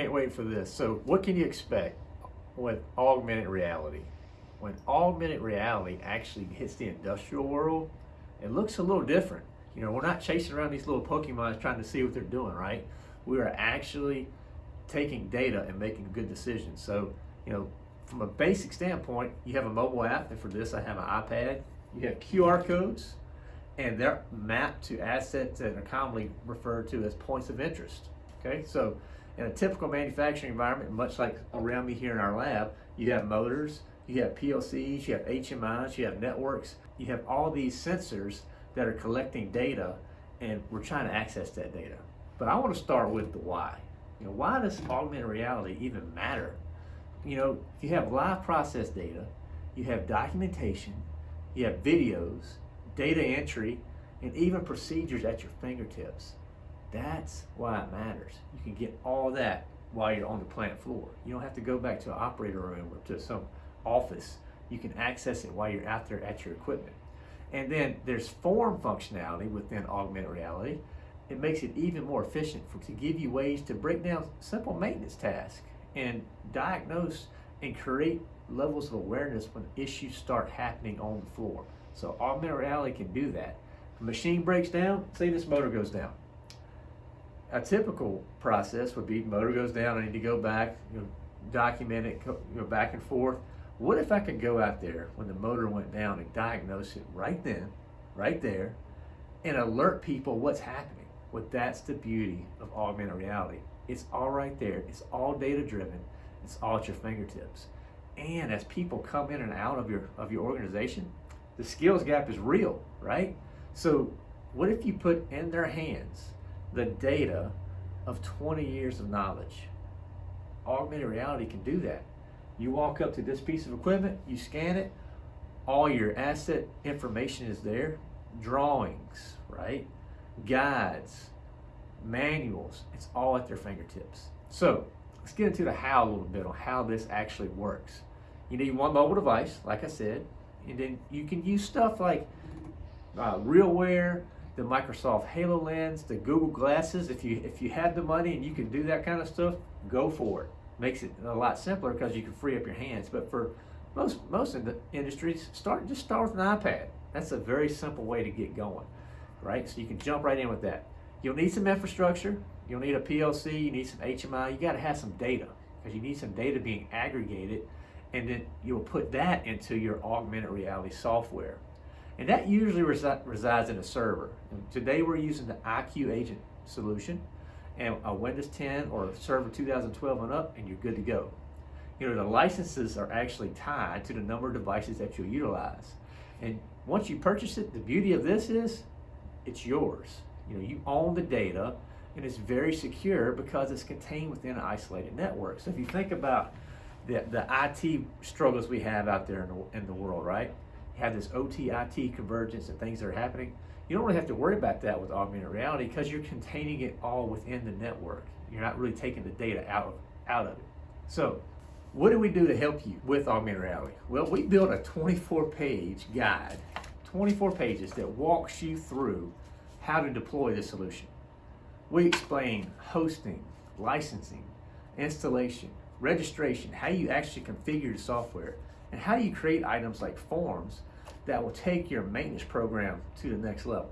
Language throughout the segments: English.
can't wait for this. So what can you expect with augmented reality? When augmented reality actually hits the industrial world, it looks a little different. You know, we're not chasing around these little Pokemons trying to see what they're doing, right? We are actually taking data and making good decisions. So, you know, from a basic standpoint, you have a mobile app, and for this I have an iPad. You have QR codes, and they're mapped to assets that are commonly referred to as points of interest. Okay, so in a typical manufacturing environment, much like around me here in our lab, you have motors, you have PLCs, you have HMIs, you have networks, you have all these sensors that are collecting data and we're trying to access that data. But I want to start with the why. You know, why does augmented reality even matter? You know, if you have live process data, you have documentation, you have videos, data entry, and even procedures at your fingertips. That's why it matters. You can get all that while you're on the plant floor. You don't have to go back to an operator room or to some office. You can access it while you're out there at your equipment. And then there's form functionality within augmented reality. It makes it even more efficient for, to give you ways to break down simple maintenance tasks and diagnose and create levels of awareness when issues start happening on the floor. So augmented reality can do that. A machine breaks down, say this motor goes down. A typical process would be motor goes down, I need to go back, you know, document it, go, back and forth. What if I could go out there when the motor went down and diagnose it right then, right there, and alert people what's happening? Well, that's the beauty of augmented reality. It's all right there. It's all data driven. It's all at your fingertips. And as people come in and out of your of your organization, the skills gap is real, right? So what if you put in their hands the data of 20 years of knowledge? Augmented reality can do that. You walk up to this piece of equipment, you scan it, all your asset information is there, drawings, right? Guides, manuals, it's all at their fingertips. So let's get into the how a little bit on how this actually works. You need one mobile device, like I said, and then you can use stuff like uh, RealWear, the Microsoft HoloLens, the Google Glasses. If you if you have the money and you can do that kind of stuff, go for it makes it a lot simpler because you can free up your hands. But for most most of the industries, start just start with an iPad. That's a very simple way to get going, right? So you can jump right in with that. You'll need some infrastructure. You'll need a PLC. You need some HMI. You got to have some data because you need some data being aggregated, and then you'll put that into your augmented reality software. And that usually resi resides in a server. And today we're using the IQ Agent solution and a Windows 10 or Server 2012 and up, and you're good to go. You know, the licenses are actually tied to the number of devices that you'll utilize. And once you purchase it, the beauty of this is it's yours. You know, you own the data and it's very secure because it's contained within an isolated network. So if you think about the, the IT struggles we have out there in the, in the world, right? Have this OT, IT convergence and things that are happening. You don't really have to worry about that with augmented reality because you're containing it all within the network. You're not really taking the data out of, out of it. So what do we do to help you with augmented reality? Well, we built a 24 page guide, 24 pages that walks you through how to deploy the solution. We explain hosting, licensing, installation, registration, how you actually configure the software, and how you create items like forms that will take your maintenance program to the next level.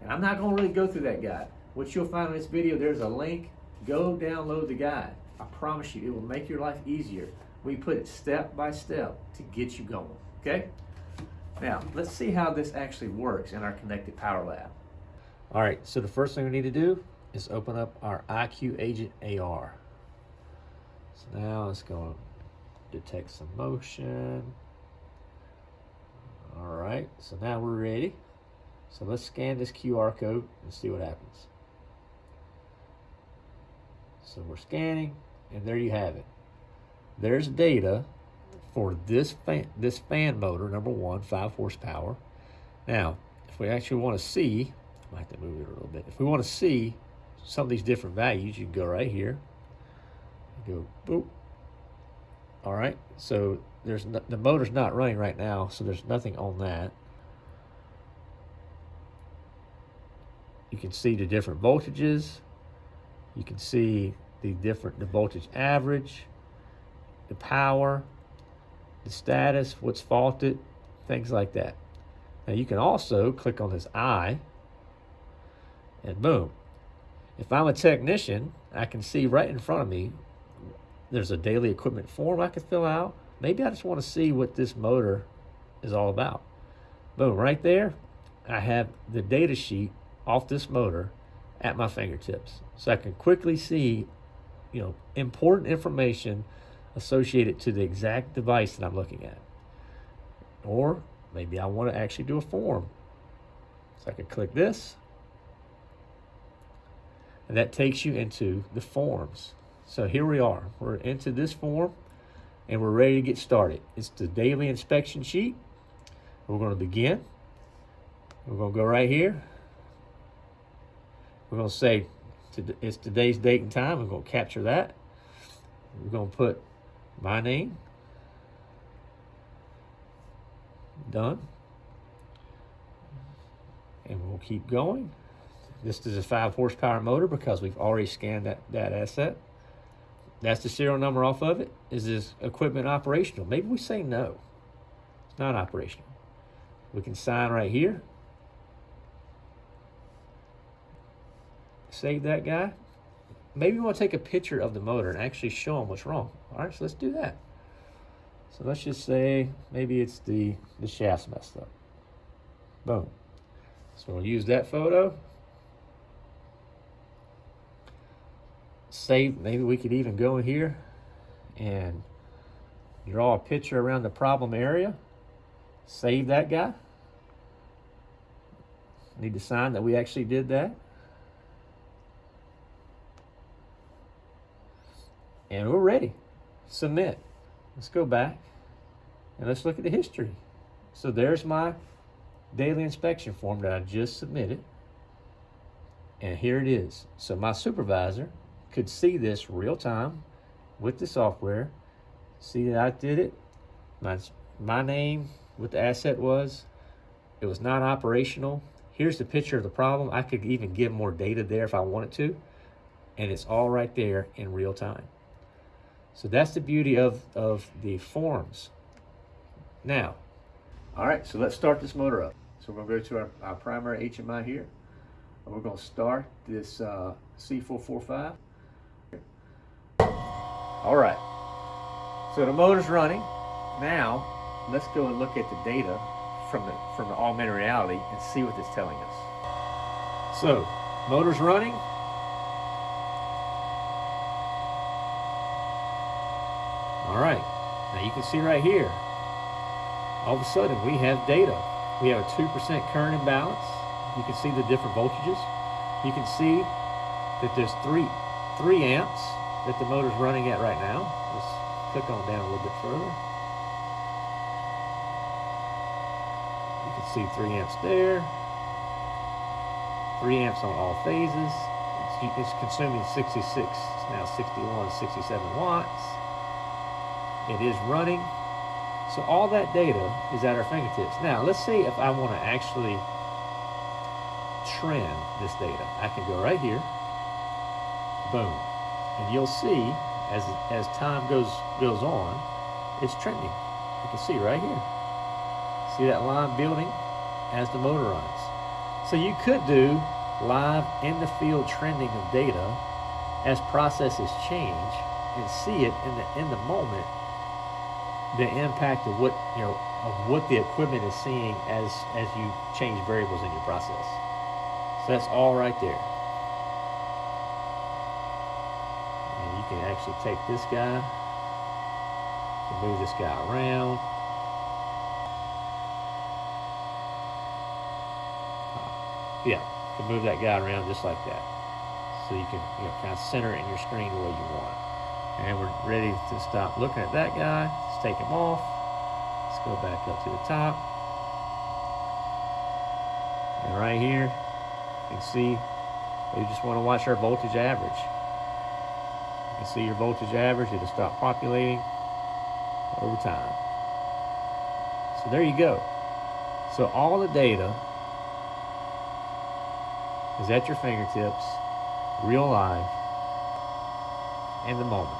And I'm not going to really go through that guide. What you'll find in this video, there's a link. Go download the guide. I promise you, it will make your life easier. We put it step by step to get you going, okay? Now, let's see how this actually works in our Connected Power Lab. All right, so the first thing we need to do is open up our IQ Agent AR. So now let's go detect some motion. All right, so now we're ready. So let's scan this QR code and see what happens. So we're scanning, and there you have it. There's data for this fan, this fan motor, number one, five horsepower. Now, if we actually want to see, I might have to move it a little bit. If we want to see some of these different values, you can go right here. Go boop. All right, so there's no, the motor's not running right now, so there's nothing on that. You can see the different voltages. You can see the different, the voltage average, the power, the status, what's faulted, things like that. Now you can also click on this eye and boom. If I'm a technician, I can see right in front of me, there's a daily equipment form I can fill out. Maybe I just want to see what this motor is all about. Boom, right there, I have the data sheet off this motor at my fingertips. So I can quickly see, you know, important information associated to the exact device that I'm looking at. Or maybe I want to actually do a form. So I can click this. And that takes you into the forms. So here we are. We're into this form and we're ready to get started. It's the daily inspection sheet. We're going to begin. We're going to go right here. We're going to say it's today's date and time. We're going to capture that. We're going to put my name. Done. And we'll keep going. This is a five horsepower motor because we've already scanned that, that asset. That's the serial number off of it. Is this equipment operational? Maybe we say no. It's not operational. We can sign right here. Save that guy. Maybe we want to take a picture of the motor and actually show them what's wrong. All right, so let's do that. So let's just say maybe it's the, the shaft's messed up. Boom. So we'll use that photo. Save, maybe we could even go here and draw a picture around the problem area. Save that guy. Need to sign that we actually did that. And we're ready. Submit. Let's go back and let's look at the history. So there's my daily inspection form that I just submitted. And here it is. So my supervisor could see this real time with the software, see that I did it, my, my name, what the asset was, it was not operational. Here's the picture of the problem. I could even give more data there if I wanted to, and it's all right there in real time. So that's the beauty of, of the forms. Now, all right, so let's start this motor up. So we're gonna go to our, our primary HMI here. And we're gonna start this uh, C445. All right, so the motor's running. Now, let's go and look at the data from the, from the augmented reality and see what it's telling us. So, motor's running, All right, now you can see right here, all of a sudden we have data. We have a 2% current imbalance. You can see the different voltages. You can see that there's three, three amps that the motor's running at right now. Let's click on down a little bit further. You can see three amps there. Three amps on all phases. It's, it's consuming 66, it's now 61, 67 watts. It is running. So all that data is at our fingertips. Now, let's see if I want to actually trend this data. I can go right here, boom. And you'll see as, as time goes, goes on, it's trending. You can see right here. See that line building as the motor runs. So you could do live in the field trending of data as processes change and see it in the, in the moment the impact of what you know of what the equipment is seeing as as you change variables in your process. So that's all right there. Actually take this guy, and move this guy around. Uh, yeah, you can move that guy around just like that. So you can you know, kind of center it in your screen the way you want. And we're ready to stop looking at that guy. Let's take him off. Let's go back up to the top. And right here, you can see we just want to watch our voltage average. You see your voltage average. It'll stop populating over time. So there you go. So all the data is at your fingertips, real live, in the moment.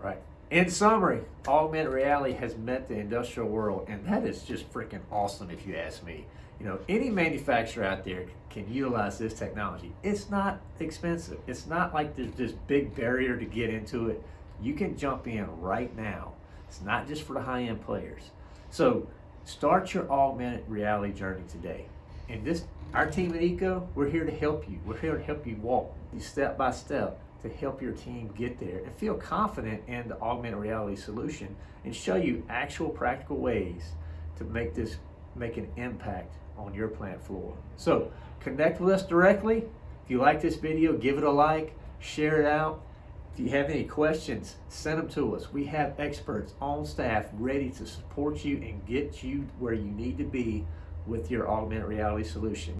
Right. In summary, augmented reality has met the industrial world, and that is just freaking awesome if you ask me. You know, any manufacturer out there can utilize this technology. It's not expensive. It's not like there's this big barrier to get into it. You can jump in right now. It's not just for the high-end players. So start your augmented reality journey today. And this, our team at Eco, we're here to help you. We're here to help you walk you step by step to help your team get there and feel confident in the augmented reality solution and show you actual practical ways to make this make an impact on your plant floor. So connect with us directly. If you like this video, give it a like, share it out. If you have any questions, send them to us. We have experts on staff ready to support you and get you where you need to be with your augmented reality solution.